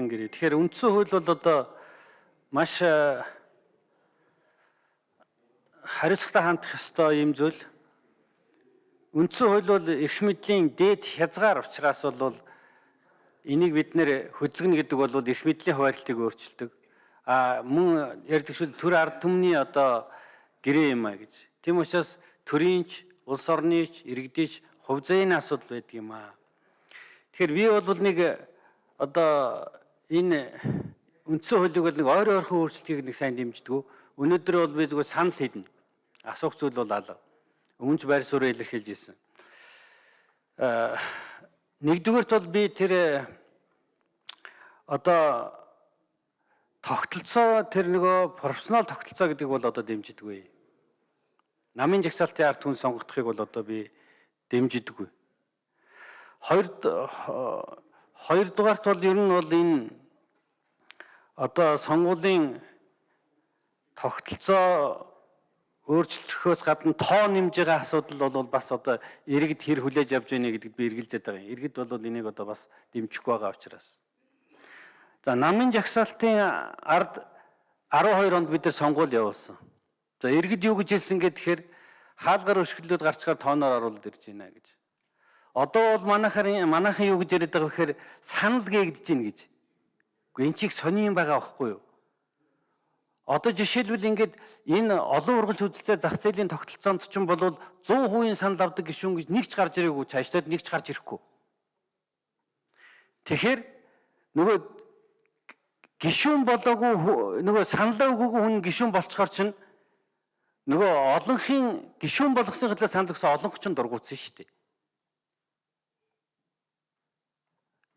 Ардан гэрээ. Тэгэхээр үндсэн хууль бол одоо маш э, хариуцлагатай хандах ёстой юм зүйл. Үндсэн хууль бол эрх мэдлийн дээд хязгаар учраас бол энийг бид нэр хөдөлгөнө гэдэг бол эрх мэдлийн хуваарлтыг өөрчилдөг. А мөн ярьдаг шүү төр ард түмний одоо гэрээ юм а гэж. Тийм учраас төрийнч, улс орныч, иргэдийч хувь зээний асуудал байдаг юм а. Тэгэхээр би бол нэг одоо энэ үндсэн хуулийг бол нэг ойр ойрхон өөрчлөлтийг нэг сайн дэмждэг. Өнөөдөр бол би зүгээр санал хэлнэ. Асуух зүйл бол алга. Өмнөж байр суурь илэрхийлж ирсэн. Аа нэгдүгээрт бол би тэр одоо тогтолцоо тэр нөгөө профессионал тогтолцоо гэдэг бол одоо дэмжидэггүй. Намын жагсаалтын ард түн сонгогдохыг бол одоо би дэмжидэггүй. Хоёр хоёрдугаарт бол ер нь бол энэ одоо сонгуулийн тогтолцоо өөрчлөхөөс гадна тоо нэмж байгаа асуудал бол бас одоо иргэд хэр хүлээж авч байна гэдэгт би эргэлзээд байгаа юм. Иргэд бол энийг одоо бас дэмжихгүй байгаа учраас. За намын жагсаалтын ард 12 онд бид нар сонгуул явуулсан. За иргэд юу гэж хэлсэн гэхээр хаалгаар өшгөлөд гарчгаар тооноор оруулаад ирж байна гэж. Одоо бол манайхаар манайхан юу гэж яриад байгаа вэ гэхээр санал гээгдэж байна гэж. Гэхдээ эн чиг сони юм байгаа байхгүй юу? Одоо жишээлбэл ингээд энэ олон ургалж үзэлцээ зах зээлийн тогтолцоонд ч юм бол 100% санал авдаг гишүүн гэж нэг ч гарч ирээгүй цаашлаад нэг ч гарч ирэхгүй. Тэгэхээр нөгөө гишүүн болоогүй нөгөө саналаа өгөөгүй хүн гишүүн болцохоор чинь нөгөө олонхын гишүүн болгосон хэлээ санал өгсөн олонх ч дургуутсан шүү дээ.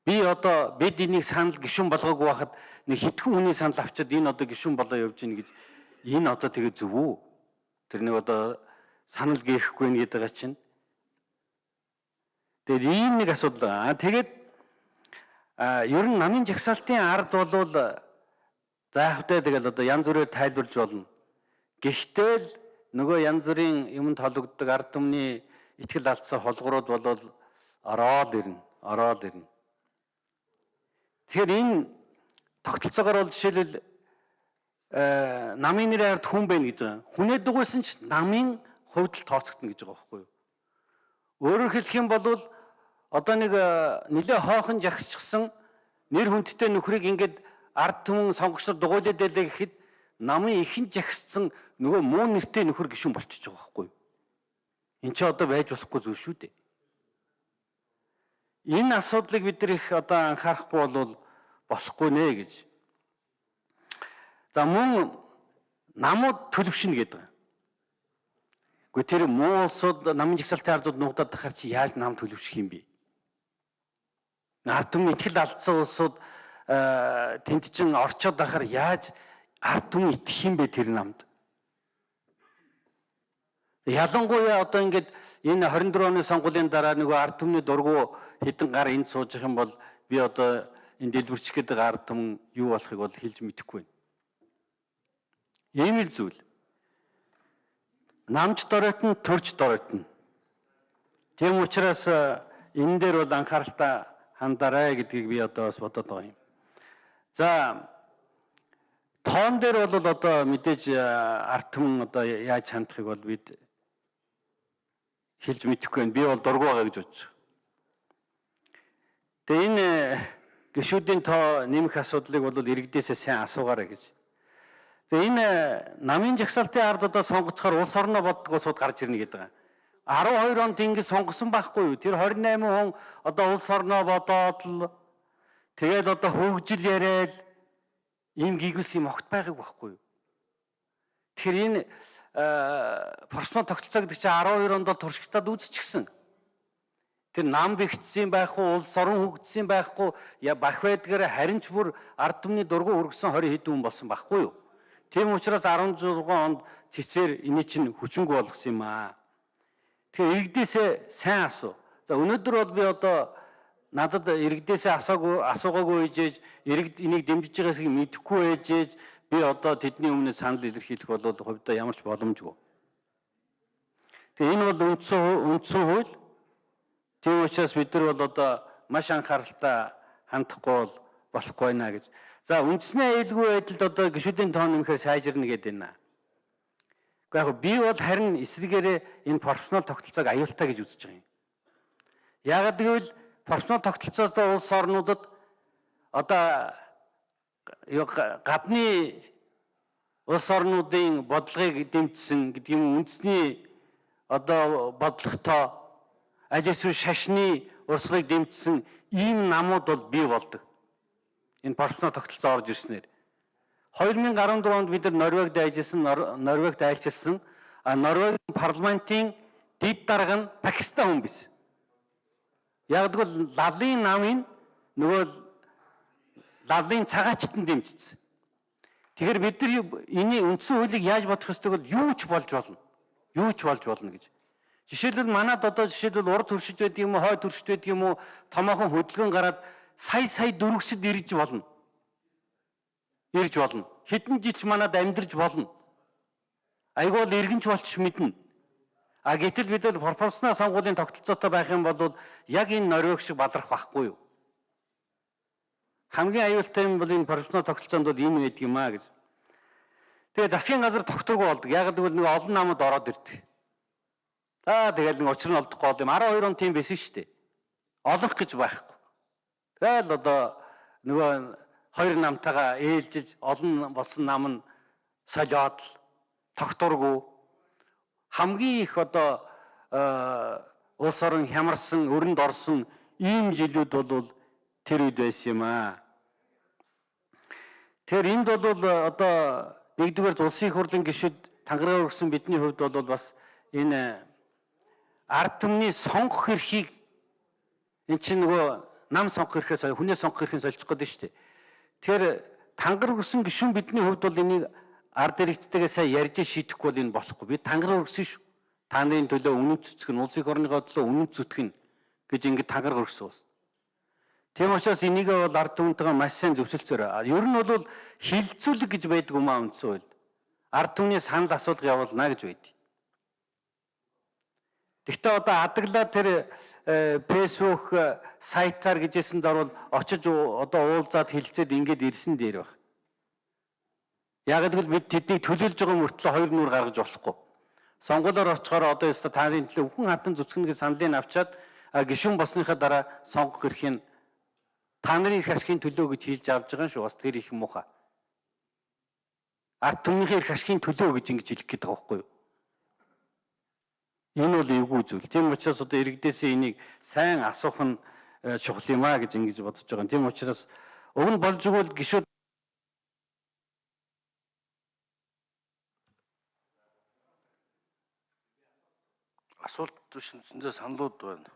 Би одоо бид энийг санал гişүн болгоогүй байхад нэг хитгэн хүний санал авчиад энэ одоо гişүн болоо явж гин гэж энэ одоо тэгээ зөв үү? Тэр нэг одоо санал гээхгүй нэг гэдэг чинь. Тэгээд ийм нэг асуудал байгаа. Тэгээд ер нь намын жагсаалтын ард болвол заахтай тэгэл одоо янз бүрээр тайлбарлаж болно. Гэхдээ л нөгөө янз бүрийн юмд холбогддог ард түмний ихтгэл алдсан холгорууд болвол ороод ирнэ. Ороод ирнэ. Тэгэхээр энэ тогтолцоогоор бол жишээлбэл э, намын нэрээр ард хүн байна гэж байгаа. Хүнээ дугуйсан ч намын хувьд л тооцогдно гэж байгаа байхгүй юу? Өөрөөр хэлэх юм бол одоо нэг э, нэлээ хоохон жагсчихсан нэр хүндтэй нөхрийг ингээд ард түмэн сонгогчдод дугуйлаад байлаа гэхэд намын ихэн жагссан нөгөө муу нэртэй нөхөр гişүн болчихж байгаа байхгүй юу? Энд чи одоо байж болохгүй зүйл шүү дээ. Энэ асуудлыг бид их одоо анхаарахгүй бол болохгүй нэ гэж. За мөн намууд төлөвшнө гэдэг. Гэхдээ тэр муу улсууд намын жагсаалтын ардууд нуугдаад тахаар чи яаж нам төлөвшөх юм бэ? Ард түмний итгэл алдсан улсууд тэнд чин орчоод байхаар яаж ард түмэн итгэх юм бэ тэр намд? Ялангуяа одоо ингээд энэ 24 оны сонгуулийн дараа нөгөө ард түмний дургу хэдэн гар энд сууж их юм бол би одоо энэ дэлбэрчих гэдэг ард түмэн юу болохыг бол хэлж мэдэхгүй байна. Ийм л зүйл. Намж доройтно, төрж доройтно. Тийм учраас энэ дээр бол анхааралтай хандаарай гэдгийг би одоо бас бодоод байгаа юм. За тоон дээр бол одоо мэдээж арт түмэн одоо яаж хандахыг бол бид хэлж мэдэхгүй байна. Би бол дургу байгаа гэж бодож. Тэгээ энэ гişүүдийн тоо нэмэх асуудлыг бол иргэдээсээ сайн асуугаарай гэж. Тэгээ энэ намын жагсаалтын ард одоо сонгоцохоор улс орноо боддог улсууд гарч ирнэ гэдэг. 12 онд ингэ сонгосон байхгүй юу? Тэр 28 хүн одоо улс орноо бодоод л тэгээд одоо хөгжил яриад ийм гигүүлс юм огт байгааг байхгүй юу? Тэгэхээр энэ просмо тогтолцоо гэдэг чинь 12 онд туршигтаад үзчихсэн. Тэр нам бэгдсэн байхгүй, улс орон хөгжсөн байхгүй, бах байдгаар харин ч бүр ард түмний дургу өргөсөн 20 хэд хүн болсон байхгүй юу? Тийм учраас 16 онд цэцээр эний чинь хүчингү болгосон юм аа. Тэгэхээр иргэдээсээ сайн асуу. За өнөөдөр бол би одоо надад иргэдээсээ асаагүй асуугаагүй ээжээж иргэд энийг дэмжиж байгаасыг мэдэхгүй ээжээж би одоо тэдний өмнө санал илэрхийлэх бол хувьдаа ямар ч боломжгүй. Тэгээ энэ бол үндсэн үндсэн хууль Тийм учраас бид нар бол одоо маш анхааралтай хандахгүй бол болохгүй байна гэж. За үндэсний аюулгүй байдалд одоо гişүүдийн тоон нэмэхээр сайжирна гэдэг байна. Гэхдээ яг би бол харин эсрэгээрээ энэ профессионал тогтолцоог аюултай гэж үзэж байгаа юм. Яагаад гэвэл профессионал тогтолцоосоо улс орнуудад одоо гадны улс орнуудын бодлогыг дэмжсэн гэдэг юм үндэсний одоо бодлоготой аль эсвэл шашны урсгалыг дэмжсэн ийм намууд бол бий болдог. Энэ профессионал тогтолцоо орж ирснээр 2014 онд бид нар Норвегид ажилласан, Норвегид айлчилсан. Норвегийн парламентын дэд дарга нь Пакистан хүн биш. Яг тэгвэл лалын намын нөгөө лалын цагаачтанд дэмжсэн. Тэгэхээр бид нар эний үндсэн хуулийг яаж бодох ёстойг бол юу ч болж болно. Юу ч болж болно гэж. Жишээлбэл манад одоо жишээлбэл урд төршиж байдаг юм уу, хой төршиж байдаг юм уу, томоохон хөдөлгөөн гараад сая сая дөрвөсөд ирж болно. Ирж болно. Хэдэн жилч манад амьдарч болно. Айгуул иргэнч болчих мэднэ. А гэтэл бид бол пропорционал сонгуулийн тогтолцоотой байх юм бол яг энэ Норвег шиг баларх байхгүй юу? Хамгийн аюултай юм бол энэ пропорционал тогтолцоонд бол энэ байдаг юм а гэж. Тэгээ засгийн газар тогтворгүй болдог. Яг гэвэл нэг олон намууд ороод ирдэг. За тэгэл нэг учир нь олдохгүй бол юм 12 он тийм байсан шүү дээ. Олох гэж байхгүй. Тэгэл одоо нөгөө хоёр намтайгаа ээлжиж олон болсон нам нь солиод тогтургүй хамгийн их одоо улс орон хямарсан өрөнд орсон ийм жилүүд бол тэр үед байсан юм аа. Тэгэхээр энд бол одоо нэгдүгээр улсын хурлын гишүүд тангараа өргөсөн бидний хувьд бол бас энэ ард түмний сонгох эрхийг эн чинь нөгөө нам сонгох эрхээс хүнээ сонгох эрхийг солих гэдэг шүү дээ. Тэгэхээр тангар өгсөн гишүүн бидний хувьд бол энийг ард иргэдтэйгээ сайн ярьж шийдэхгүй бол энэ болохгүй. Би тангар өгсөн шүү. Та нарын төлөө үнэн цэцэг нь улсын орныхоо төлөө үнэн зүтгэн гэж ингэ тангар өгсөн ус. Тийм учраас энийг бол ард түмэнтэйгээ маш сайн зөвшөлдсөөр. Ер нь бол хилцүүлэг гэж байдаг юм аа үндсэн үед. Ард түмний санал асуулга явуулна гэж байдаг. Гэхдээ одоо адаглаа тэр фэйсбુક сайтаар гэжсэнд орвол очиж одоо уулзаад хилцээд ингэж ирсэн дээр баг. Яг гэвэл бид тэднийг төлөөлж байгаа мөртлөө хоёр нүур гаргаж болохгүй. Сонгуулиор очихоор одоо ёстой таарын төлөө бүхэн хатан зүцгэнгээ саналыг авчаад гишүүн болсныхаа дараа сонгох эрхийг та нарын их ашигын төлөө гэж хэлж авж байгаа шүү. Бас тэр их муухай. Ард түмнийхээ их ашигын төлөө гэж ингэж хэлэх гээд байгаа байхгүй юу? Энэ бол эвгүй зүйл. Тийм учраас одоо иргэдээсээ энийг сайн асуух нь э, чухал юм а гэж ингэж бодож байгаа. Тийм учраас уг нь болж игэл гişүүд асуулт төсөндөө саналууд байна.